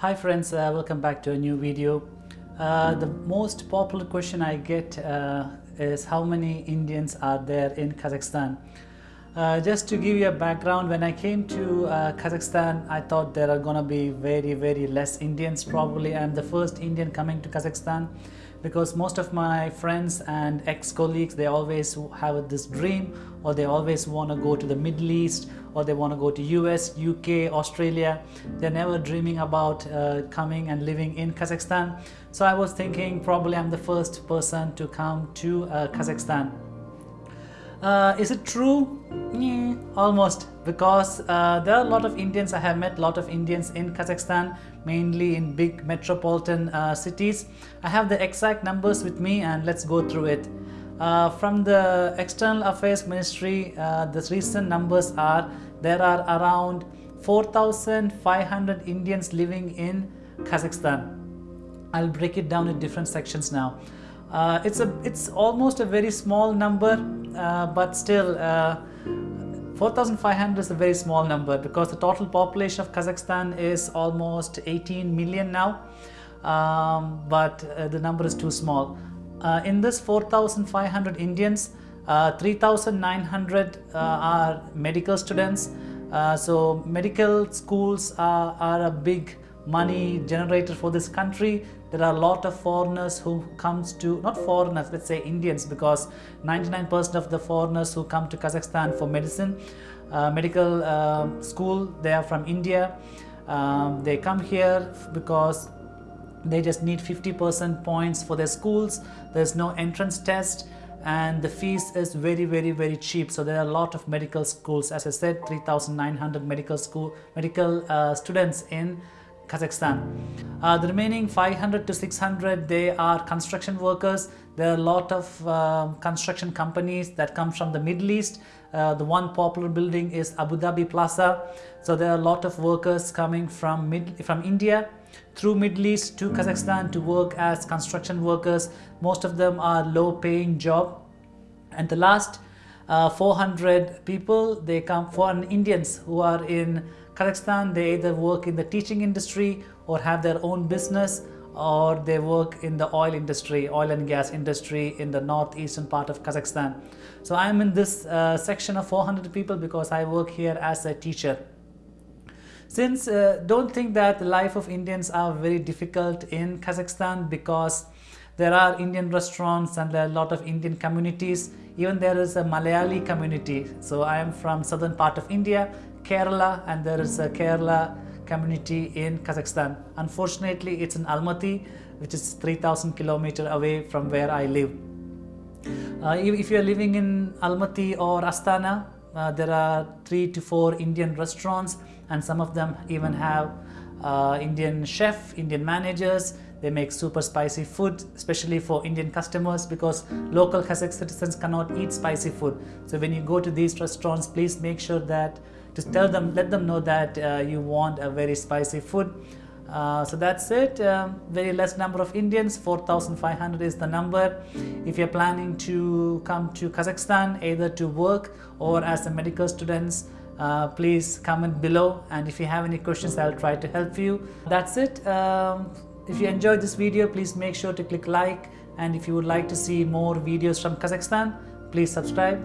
Hi friends, uh, welcome back to a new video. Uh, the most popular question I get uh, is how many Indians are there in Kazakhstan? Uh, just to give you a background, when I came to uh, Kazakhstan, I thought there are gonna be very, very less Indians. Probably I'm the first Indian coming to Kazakhstan because most of my friends and ex-colleagues, they always have this dream or they always want to go to the Middle East or they want to go to US, UK, Australia. They're never dreaming about uh, coming and living in Kazakhstan. So I was thinking probably I'm the first person to come to uh, Kazakhstan. Uh, is it true? Yeah, almost because uh, there are a lot of Indians. I have met a lot of Indians in Kazakhstan, mainly in big metropolitan uh, cities. I have the exact numbers with me and let's go through it. Uh, from the External Affairs Ministry, uh, the recent numbers are there are around 4,500 Indians living in Kazakhstan. I'll break it down in different sections now. Uh, it's a it's almost a very small number, but still uh, 4,500 is a very small number because the total population of Kazakhstan is almost 18 million now, um, but uh, the number is too small. Uh, in this 4,500 Indians, uh, 3,900 uh, are medical students. Uh, so medical schools are, are a big money generator for this country. There are a lot of foreigners who comes to, not foreigners, let's say Indians because 99% of the foreigners who come to Kazakhstan for medicine, uh, medical uh, school, they are from India. Um, they come here because they just need 50% points for their schools there's no entrance test and the fees is very very very cheap so there are a lot of medical schools as i said 3900 medical school medical uh, students in Kazakhstan. Uh, the remaining 500 to 600 they are construction workers. There are a lot of uh, construction companies that come from the Middle East. Uh, the one popular building is Abu Dhabi Plaza. So there are a lot of workers coming from mid from India through Middle East to Kazakhstan to work as construction workers. Most of them are low paying job. And the last uh, 400 people, they come foreign Indians who are in Kazakhstan. They either work in the teaching industry or have their own business or they work in the oil industry, oil and gas industry in the northeastern part of Kazakhstan. So I'm in this uh, section of 400 people because I work here as a teacher. Since uh, don't think that the life of Indians are very difficult in Kazakhstan because there are Indian restaurants and there are a lot of Indian communities. Even there is a Malayali community. So I am from southern part of India, Kerala, and there is a Kerala community in Kazakhstan. Unfortunately, it's in Almaty, which is 3000 kilometer away from where I live. Uh, if you are living in Almaty or Astana, uh, there are three to four Indian restaurants and some of them even have uh, Indian chef, Indian managers. They make super spicy food, especially for Indian customers because local Kazakh citizens cannot eat spicy food. So when you go to these restaurants, please make sure that to tell them, let them know that uh, you want a very spicy food. Uh, so that's it. Um, very less number of Indians. 4500 is the number. If you're planning to come to Kazakhstan either to work or as a medical students uh, please comment below. And if you have any questions I'll try to help you. That's it. Um, if you enjoyed this video please make sure to click like. And if you would like to see more videos from Kazakhstan please subscribe.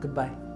Goodbye